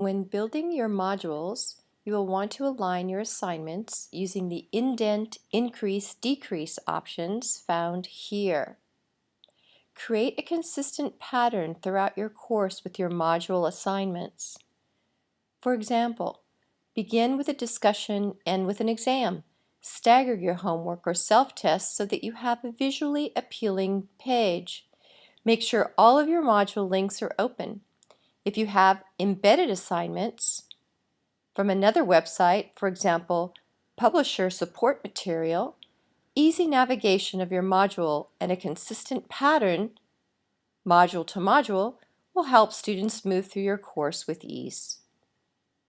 When building your modules, you will want to align your assignments using the indent, increase, decrease options found here. Create a consistent pattern throughout your course with your module assignments. For example, begin with a discussion and with an exam. Stagger your homework or self-test so that you have a visually appealing page. Make sure all of your module links are open. If you have embedded assignments from another website, for example, publisher support material, easy navigation of your module and a consistent pattern, module to module, will help students move through your course with ease.